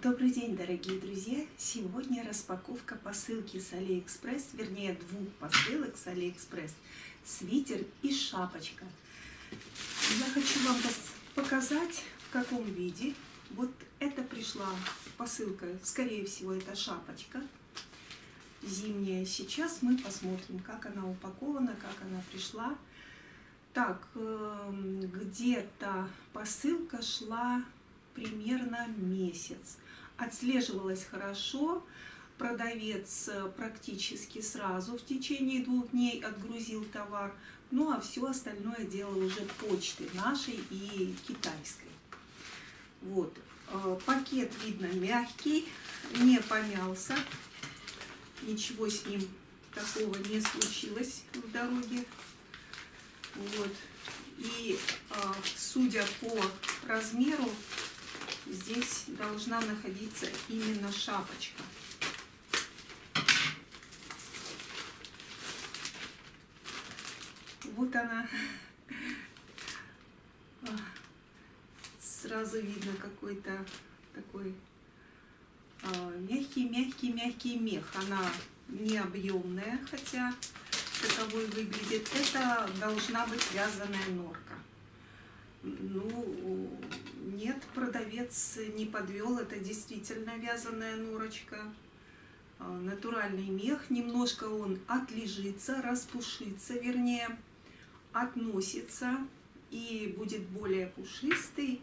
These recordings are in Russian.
Добрый день, дорогие друзья! Сегодня распаковка посылки с Алиэкспресс, вернее двух посылок с Алиэкспресс. Свитер и шапочка. Я хочу вам показать, в каком виде. Вот это пришла посылка, скорее всего, это шапочка зимняя. Сейчас мы посмотрим, как она упакована, как она пришла. Так, эм, где-то посылка шла примерно месяц. Отслеживалась хорошо, продавец э, практически сразу в течение двух дней отгрузил товар, ну а все остальное дело уже почты нашей и китайской. Вот, э, пакет видно мягкий, не помялся, ничего с ним такого не случилось в дороге. Вот. И а, судя по размеру, здесь должна находиться именно шапочка. Вот она. Сразу видно какой-то такой мягкий-мягкий-мягкий мех. Она не объемная, хотя таковой выглядит. Это должна быть вязаная норка. Ну, нет, продавец не подвел, это действительно вязаная норочка. А, натуральный мех, немножко он отлежится, распушится, вернее, относится и будет более пушистый.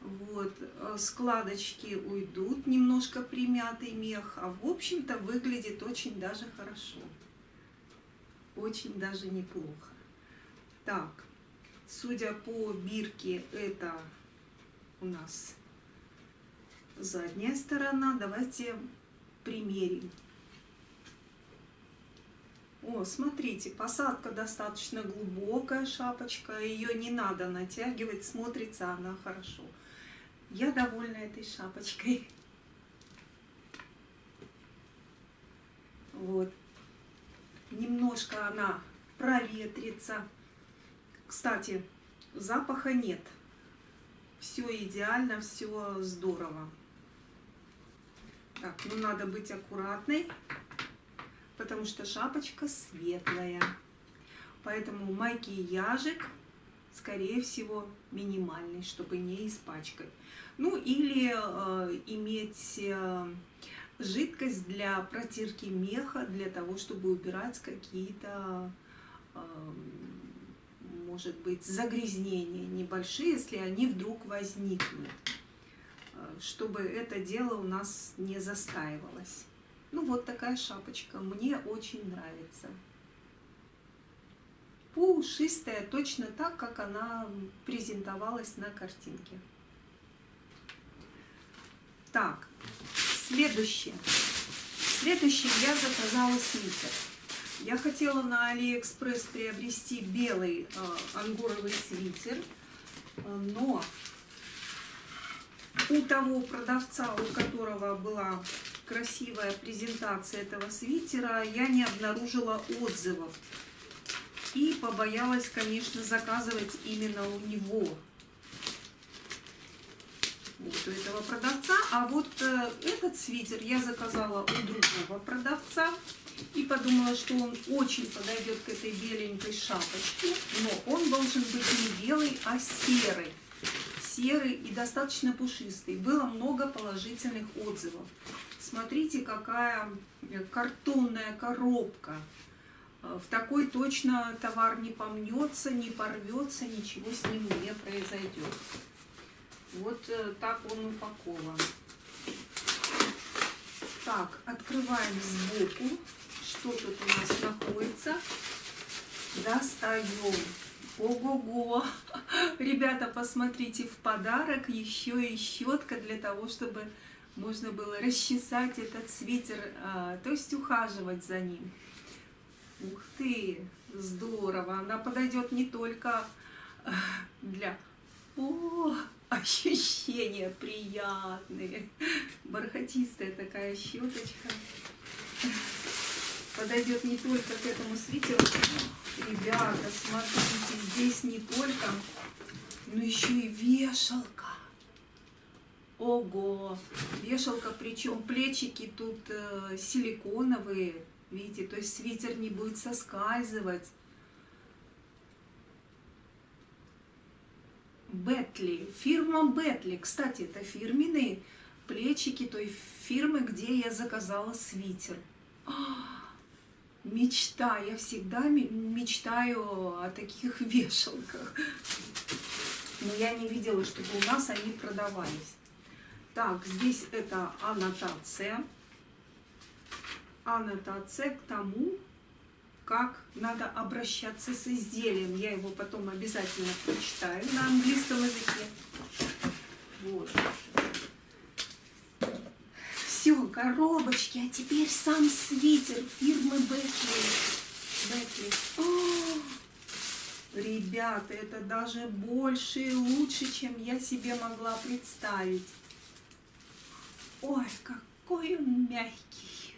Вот, э, складочки уйдут, немножко примятый мех, а в общем-то выглядит очень даже хорошо. Очень даже неплохо. Так, судя по бирке, это у нас задняя сторона. Давайте примерим. О, смотрите, посадка достаточно глубокая, шапочка. Ее не надо натягивать, смотрится она хорошо. Я довольна этой шапочкой. Вот. Немножко она проветрится. Кстати, запаха нет. Все идеально, все здорово. Так, ну надо быть аккуратной, потому что шапочка светлая. Поэтому макияжик скорее всего, минимальный, чтобы не испачкать. Ну или э, иметь э, жидкость для протирки меха, для того, чтобы убирать какие-то, э, может быть, загрязнения небольшие, если они вдруг возникнут, э, чтобы это дело у нас не застаивалось. Ну вот такая шапочка, мне очень нравится пушистая, точно так, как она презентовалась на картинке. Так, следующее. Следующее я заказала свитер. Я хотела на Алиэкспресс приобрести белый э, ангоровый свитер, но у того продавца, у которого была красивая презентация этого свитера, я не обнаружила отзывов. И побоялась, конечно, заказывать именно у него. Вот у этого продавца. А вот э, этот свитер я заказала у другого продавца. И подумала, что он очень подойдет к этой беленькой шапочке. Но он должен быть не белый, а серый. Серый и достаточно пушистый. Было много положительных отзывов. Смотрите, какая картонная коробка. В такой точно товар не помнется, не порвется, ничего с ним не произойдет. Вот э, так он упакован. Так, открываем сбоку, что тут у нас находится. Достаем. Ого-го! Ребята, посмотрите, в подарок еще и щетка для того, чтобы можно было расчесать этот свитер, а, то есть ухаживать за ним. Ух ты, здорово. Она подойдет не только э, для... О, ощущения приятные. Бархатистая такая щеточка. Подойдет не только к этому свитеру. Ребята, смотрите, здесь не только, но еще и вешалка. Ого! Вешалка, причем плечики тут э, силиконовые, видите, то есть свитер не будет соскальзывать. Бетли, фирма Бетли, кстати, это фирменные плечики той фирмы, где я заказала свитер. Мечта, я всегда мечтаю о таких вешалках. Но я не видела, чтобы у нас они продавались. Так, здесь это аннотация. Аннотация к тому, как надо обращаться с изделием. Я его потом обязательно прочитаю на английском языке. Вот. Коробочки, а теперь сам свитер фирмы Бекли. Бекли. Ребята, это даже больше и лучше, чем я себе могла представить. Ой, какой он мягкий.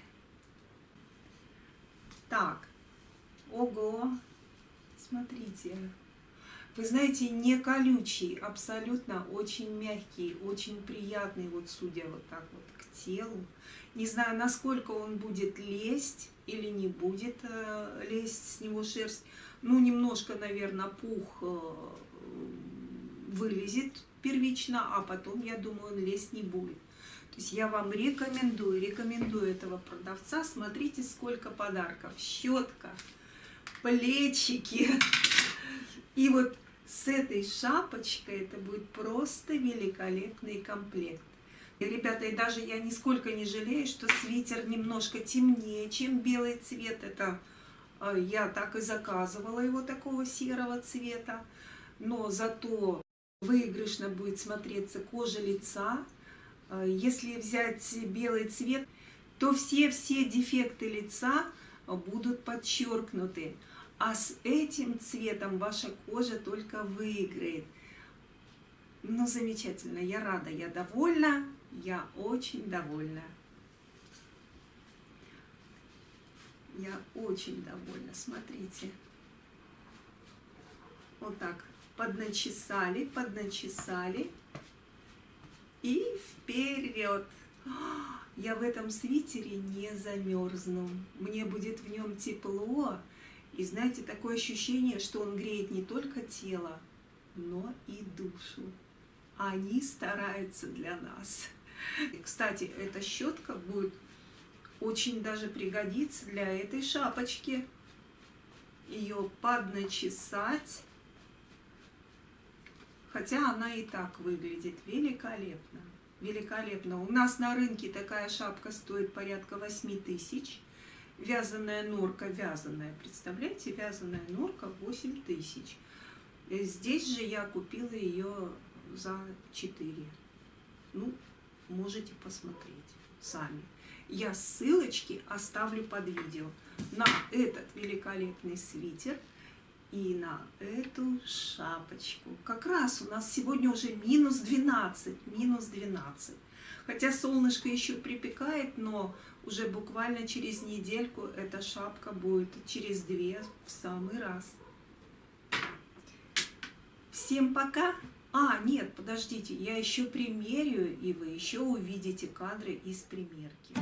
Так, ого, смотрите. Вы знаете, не колючий, абсолютно очень мягкий, очень приятный, вот судя вот так вот телу. Не знаю, насколько он будет лезть или не будет э, лезть с него шерсть. Ну, немножко, наверное, пух э, вылезет первично, а потом, я думаю, он лезть не будет. То есть я вам рекомендую, рекомендую этого продавца. Смотрите, сколько подарков. Щетка, плечики. И вот с этой шапочкой это будет просто великолепный комплект. И, ребята, и даже я нисколько не жалею, что свитер немножко темнее, чем белый цвет. Это э, я так и заказывала его такого серого цвета. Но зато выигрышно будет смотреться кожа лица, Э, если взять белый цвет, то все-все дефекты лица будут подчеркнуты. А с этим цветом ваша кожа только выиграет. Ну, замечательно, я рада, я довольна, я очень довольна. Я очень довольна, смотрите. Вот так, подначесали, подначесали и вперед. Я в этом свитере не замерзну. Мне будет в нем тепло. И знаете, такое ощущение, что он греет не только тело, но и душу. Они стараются для нас. Кстати, эта щетка будет очень даже пригодиться для этой шапочки. Ее подначесать Хотя она и так выглядит великолепно. Великолепно. У нас на рынке такая шапка стоит порядка 8 тысяч. Вязаная норка, вязаная, представляете, вязаная норка 8 тысяч. Здесь же я купила ее за 4. Ну, можете посмотреть сами. Я ссылочки оставлю под видео на этот великолепный свитер и на эту шапочку. Как раз у нас сегодня уже минус 12, минус 12. Хотя солнышко еще припекает, но уже буквально через недельку эта шапка будет через две в самый раз. Всем пока! А, нет, подождите, я еще примерю, и вы еще увидите кадры из примерки.